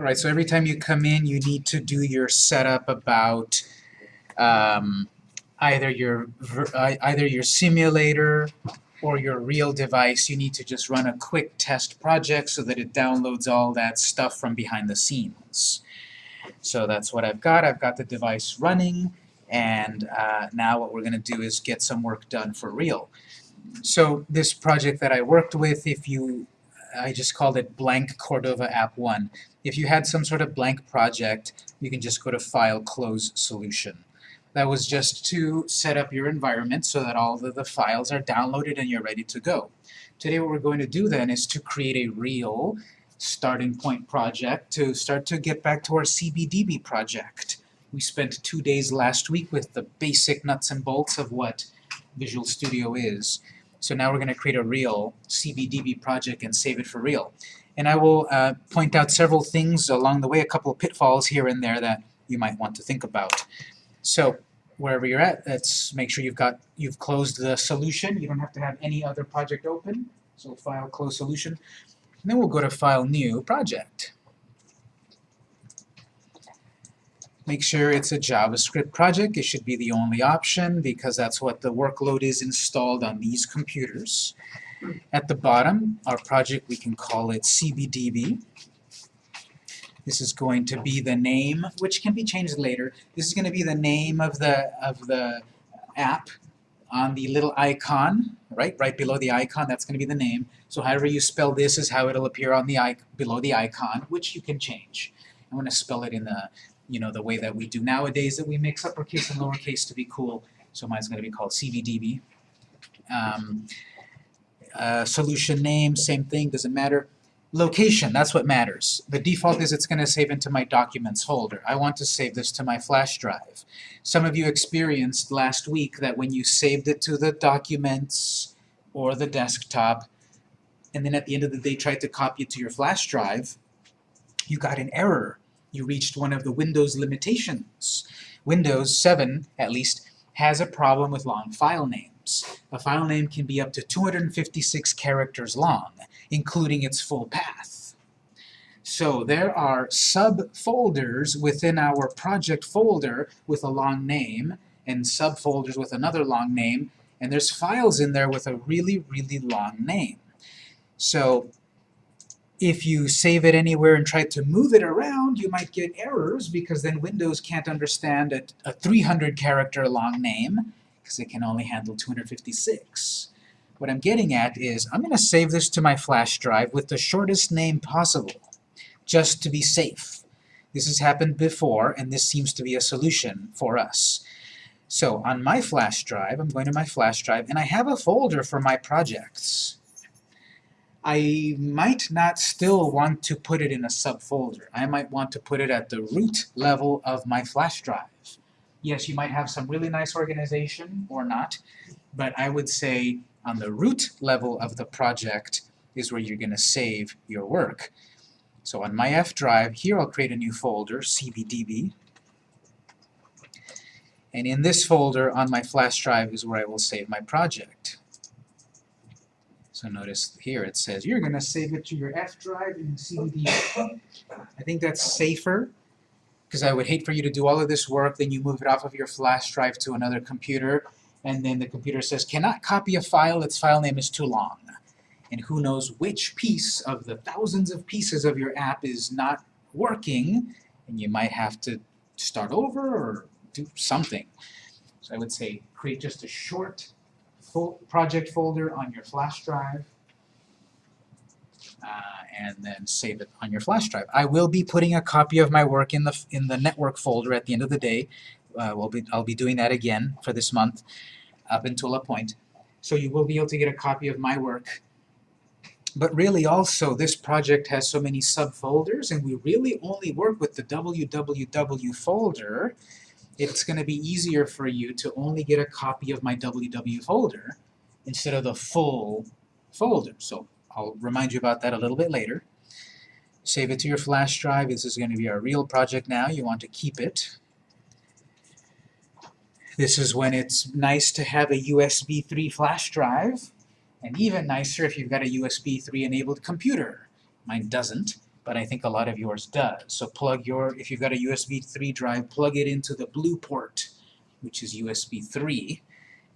All right, so every time you come in, you need to do your setup about um, either your either your simulator or your real device. You need to just run a quick test project so that it downloads all that stuff from behind the scenes. So that's what I've got. I've got the device running, and uh, now what we're going to do is get some work done for real. So this project that I worked with, if you, I just called it blank Cordova App 1. If you had some sort of blank project, you can just go to File, Close Solution. That was just to set up your environment so that all of the files are downloaded and you're ready to go. Today what we're going to do then is to create a real starting point project to start to get back to our CBDB project. We spent two days last week with the basic nuts and bolts of what Visual Studio is. So now we're going to create a real CBDB project and save it for real. And I will uh, point out several things along the way, a couple of pitfalls here and there that you might want to think about. So wherever you're at, let's make sure you've got you've closed the solution. You don't have to have any other project open. So File, Close Solution. And then we'll go to File, New, Project. Make sure it's a JavaScript project. It should be the only option because that's what the workload is installed on these computers. At the bottom, our project, we can call it CBDB. This is going to be the name, which can be changed later. This is going to be the name of the, of the app on the little icon, right? Right below the icon, that's going to be the name. So however you spell this is how it'll appear on the below the icon, which you can change. I'm going to spell it in the, you know, the way that we do nowadays, that we mix uppercase and lowercase to be cool. So mine's going to be called CBDB. Um, uh, solution name, same thing, doesn't matter. Location, that's what matters. The default is it's going to save into my documents folder. I want to save this to my flash drive. Some of you experienced last week that when you saved it to the documents or the desktop, and then at the end of the day tried to copy it to your flash drive, you got an error. You reached one of the Windows limitations. Windows 7, at least, has a problem with long file names. A file name can be up to 256 characters long, including its full path. So there are subfolders within our project folder with a long name, and subfolders with another long name, and there's files in there with a really, really long name. So if you save it anywhere and try to move it around, you might get errors because then Windows can't understand a, a 300 character long name because it can only handle 256. What I'm getting at is I'm going to save this to my flash drive with the shortest name possible, just to be safe. This has happened before, and this seems to be a solution for us. So on my flash drive, I'm going to my flash drive, and I have a folder for my projects. I might not still want to put it in a subfolder. I might want to put it at the root level of my flash drive. Yes, you might have some really nice organization, or not, but I would say on the root level of the project is where you're going to save your work. So on my F drive, here I'll create a new folder, CBDB, and in this folder on my flash drive is where I will save my project. So notice here it says you're going to save it to your F drive in CBDB. I think that's safer because I would hate for you to do all of this work, then you move it off of your flash drive to another computer, and then the computer says, cannot copy a file, its file name is too long. And who knows which piece of the thousands of pieces of your app is not working, and you might have to start over or do something. So I would say create just a short project folder on your flash drive, uh, and then save it on your flash drive. I will be putting a copy of my work in the in the network folder at the end of the day. Uh, we'll be, I'll be doing that again for this month up until a point. So you will be able to get a copy of my work. But really also, this project has so many subfolders, and we really only work with the www folder. It's going to be easier for you to only get a copy of my www folder instead of the full folder. So I'll remind you about that a little bit later. Save it to your flash drive. This is going to be our real project now. You want to keep it. This is when it's nice to have a USB 3 flash drive, and even nicer if you've got a USB 3 enabled computer. Mine doesn't, but I think a lot of yours does. So plug your, if you've got a USB 3 drive, plug it into the blue port, which is USB 3,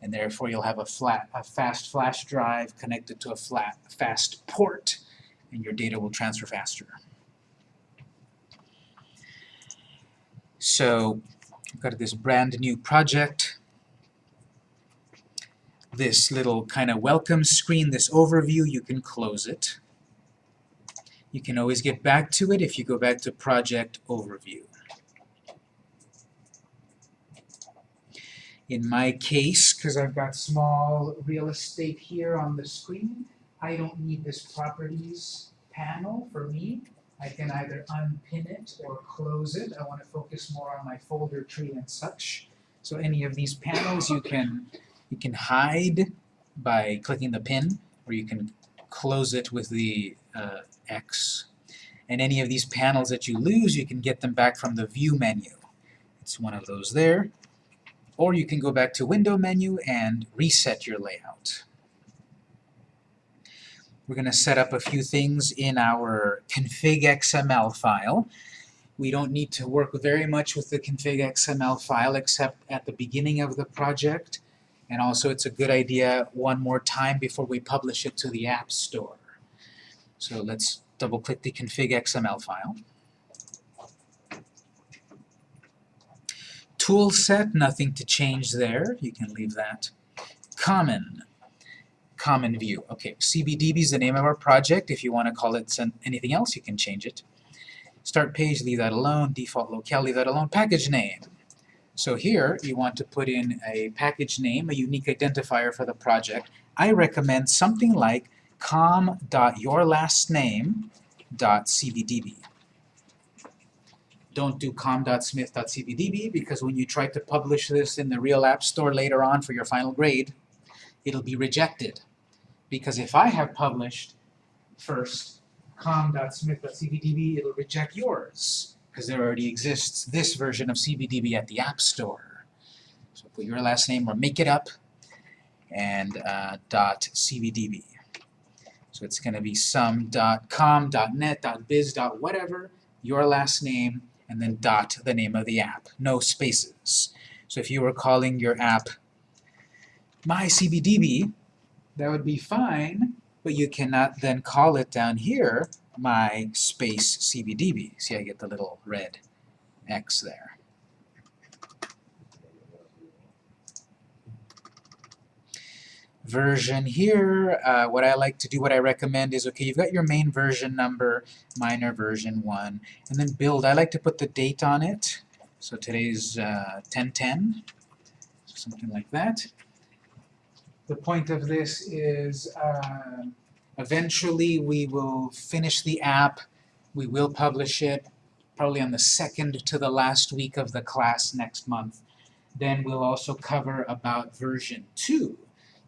and therefore you'll have a flat, a fast flash drive connected to a flat, fast port, and your data will transfer faster. So, I've got this brand new project. This little kind of welcome screen, this overview, you can close it. You can always get back to it if you go back to Project Overview. In my case, because I've got small real estate here on the screen, I don't need this Properties panel for me. I can either unpin it or close it. I want to focus more on my folder tree and such. So any of these panels you can you can hide by clicking the pin, or you can close it with the uh, X. And any of these panels that you lose, you can get them back from the View menu. It's one of those there. Or you can go back to Window menu and reset your layout. We're going to set up a few things in our config XML file. We don't need to work very much with the config XML file except at the beginning of the project. And also it's a good idea one more time before we publish it to the App Store. So let's double-click the config XML file. Tool set, nothing to change there. You can leave that. Common common view. Okay, CBDB is the name of our project. If you want to call it anything else, you can change it. Start page, leave that alone. Default locale, leave that alone. Package name. So here, you want to put in a package name, a unique identifier for the project. I recommend something like com.yourlastname.cbdb. Don't do com.smith.cbdb because when you try to publish this in the real app store later on for your final grade, it'll be rejected. Because if I have published first com.smith.cbdb, it'll reject yours, because there already exists this version of CBDB at the App Store. So put your last name or make it up, and uh, .cbdb. So it's going to be some .com, .net, .biz, .whatever, your last name, and then dot the name of the app. No spaces. So if you were calling your app MyCBDB, that would be fine, but you cannot then call it down here my space CBDB. See, I get the little red X there. Version here, uh, what I like to do, what I recommend is, okay, you've got your main version number, minor version 1, and then build. I like to put the date on it. So today's uh, 1010, something like that. The point of this is uh, eventually we will finish the app, we will publish it, probably on the second to the last week of the class next month. Then we'll also cover about version 2.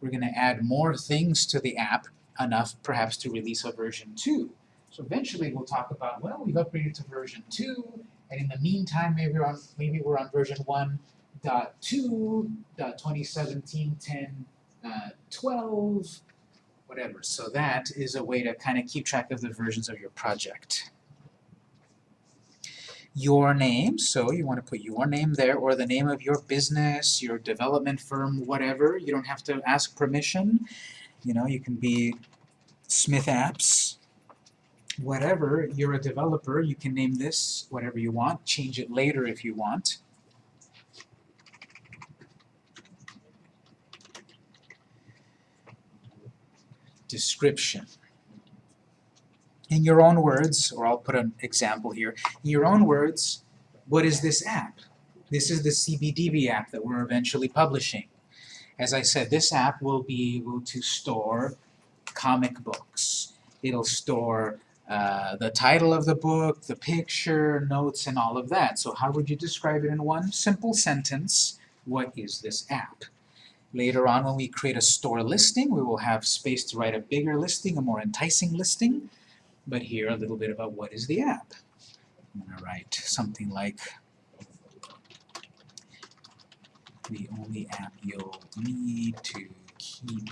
We're going to add more things to the app, enough perhaps to release a version 2. So eventually we'll talk about, well, we've upgraded to version 2, and in the meantime, maybe we're on, maybe we're on version 1.2.2017.10 uh, 12, whatever. So that is a way to kind of keep track of the versions of your project. Your name, so you want to put your name there, or the name of your business, your development firm, whatever. You don't have to ask permission. You know, you can be Smith Apps, whatever. You're a developer, you can name this whatever you want, change it later if you want. description. In your own words, or I'll put an example here, in your own words, what is this app? This is the CBDB app that we're eventually publishing. As I said, this app will be able to store comic books. It'll store uh, the title of the book, the picture, notes, and all of that. So how would you describe it in one simple sentence? What is this app? Later on, when we create a store listing, we will have space to write a bigger listing, a more enticing listing. But here, a little bit about what is the app. I'm going to write something like the only app you'll need to keep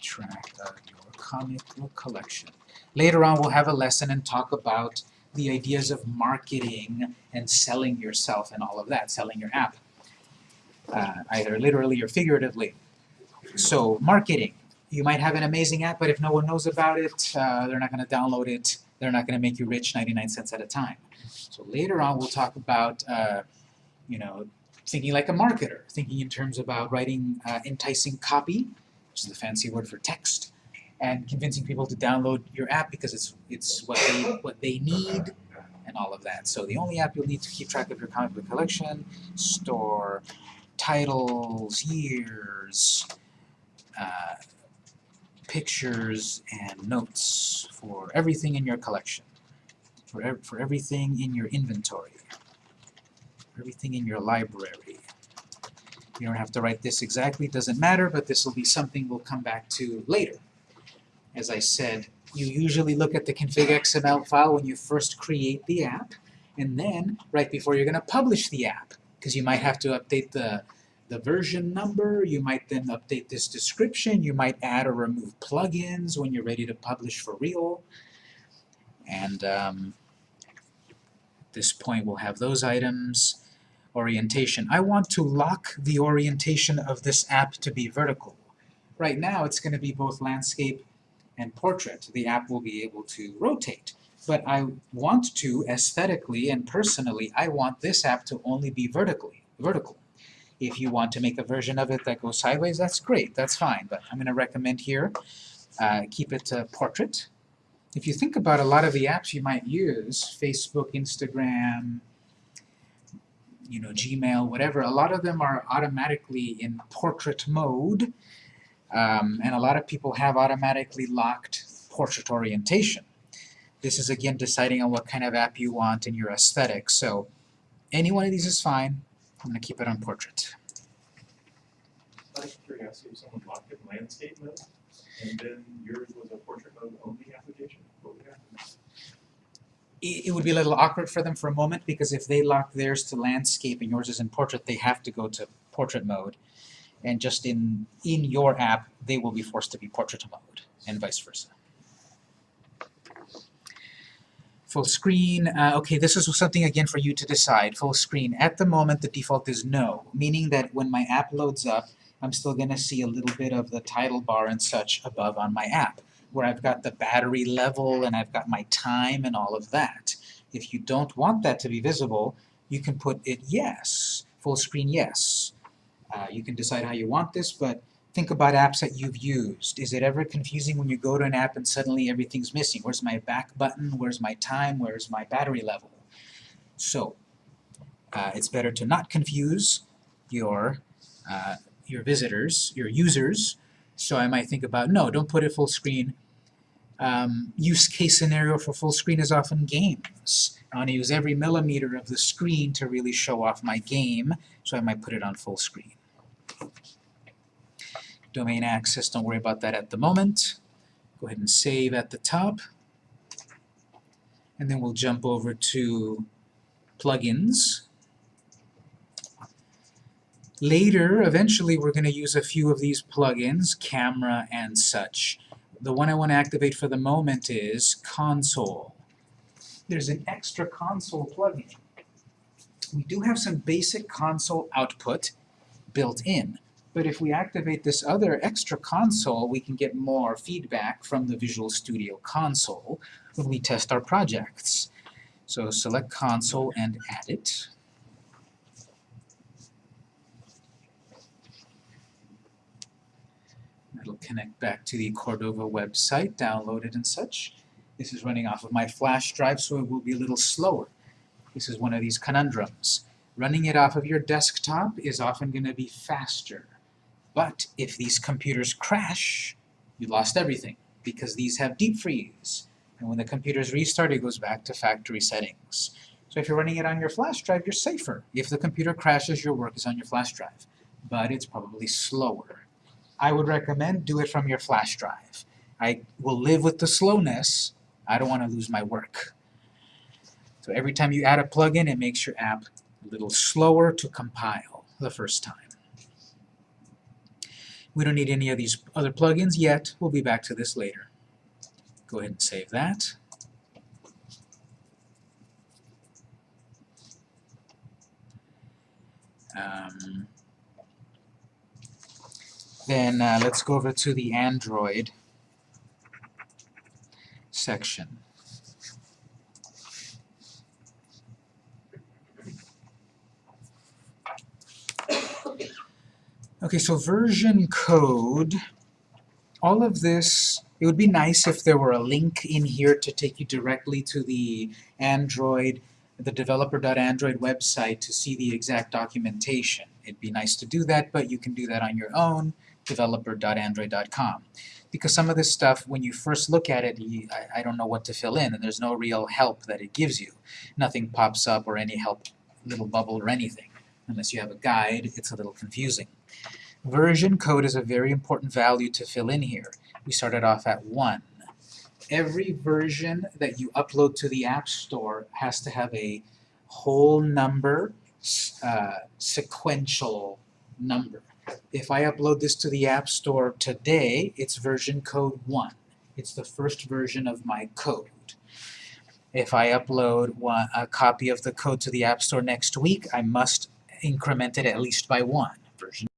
track of your comic book collection. Later on, we'll have a lesson and talk about the ideas of marketing and selling yourself and all of that, selling your app, uh, either literally or figuratively. So marketing, you might have an amazing app, but if no one knows about it, uh, they're not going to download it, they're not going to make you rich 99 cents at a time. So later on we'll talk about, uh, you know, thinking like a marketer, thinking in terms about writing uh, enticing copy, which is the fancy word for text, and convincing people to download your app because it's it's what they what they need and all of that. So the only app you'll need to keep track of your comic book collection, store titles, years, uh, pictures, and notes for everything in your collection, for, ev for everything in your inventory, everything in your library. You don't have to write this exactly, doesn't matter, but this will be something we'll come back to later. As I said, you usually look at the config XML file when you first create the app, and then right before you're going to publish the app, because you might have to update the, the version number, you might then update this description, you might add or remove plugins when you're ready to publish for real. And um, at this point we'll have those items. Orientation. I want to lock the orientation of this app to be vertical. Right now it's going to be both landscape and portrait. The app will be able to rotate. But I want to, aesthetically and personally, I want this app to only be vertically, vertical. If you want to make a version of it that goes sideways, that's great, that's fine. But I'm going to recommend here, uh, keep it to portrait. If you think about a lot of the apps you might use, Facebook, Instagram, you know, Gmail, whatever, a lot of them are automatically in portrait mode, um, and a lot of people have automatically locked portrait orientation. This is again deciding on what kind of app you want and your aesthetic. So any one of these is fine. I'm going to keep it on portrait. Out of curiosity, if someone locked it in landscape mode, and then yours was a portrait mode only application, what would happen? It would be a little awkward for them for a moment because if they lock theirs to landscape and yours is in portrait, they have to go to portrait mode. And just in, in your app, they will be forced to be portrait mode, and vice versa. Full screen, uh, okay, this is something again for you to decide. Full screen, at the moment the default is no, meaning that when my app loads up, I'm still going to see a little bit of the title bar and such above on my app, where I've got the battery level and I've got my time and all of that. If you don't want that to be visible, you can put it yes, full screen yes. Uh, you can decide how you want this, but think about apps that you've used. Is it ever confusing when you go to an app and suddenly everything's missing? Where's my back button? Where's my time? Where's my battery level? So, uh, it's better to not confuse your, uh, your visitors, your users. So I might think about, no, don't put it full screen. Um, use case scenario for full screen is often games. I want to use every millimeter of the screen to really show off my game, so I might put it on full screen. Domain access, don't worry about that at the moment. Go ahead and save at the top. And then we'll jump over to plugins. Later, eventually, we're going to use a few of these plugins, camera and such. The one I want to activate for the moment is console. There's an extra console plugin. We do have some basic console output built in. But if we activate this other extra console, we can get more feedback from the Visual Studio console when we test our projects. So select console and add it. That'll connect back to the Cordova website, download it and such. This is running off of my flash drive, so it will be a little slower. This is one of these conundrums. Running it off of your desktop is often going to be faster. But if these computers crash, you lost everything, because these have deep freeze. And when the computers restart, it goes back to factory settings. So if you're running it on your flash drive, you're safer. If the computer crashes, your work is on your flash drive. But it's probably slower. I would recommend do it from your flash drive. I will live with the slowness. I don't want to lose my work. So every time you add a plugin, it makes your app a little slower to compile the first time. We don't need any of these other plugins yet. We'll be back to this later. Go ahead and save that. Um, then uh, let's go over to the Android section. Okay, so version code, all of this, it would be nice if there were a link in here to take you directly to the Android, the developer.android website to see the exact documentation. It'd be nice to do that, but you can do that on your own, developer.android.com. Because some of this stuff, when you first look at it, you, I, I don't know what to fill in, and there's no real help that it gives you. Nothing pops up or any help, little bubble or anything. Unless you have a guide, it's a little confusing. Version code is a very important value to fill in here. We started off at 1. Every version that you upload to the App Store has to have a whole number, uh, sequential number. If I upload this to the App Store today, it's version code 1. It's the first version of my code. If I upload one, a copy of the code to the App Store next week, I must increment it at least by one, version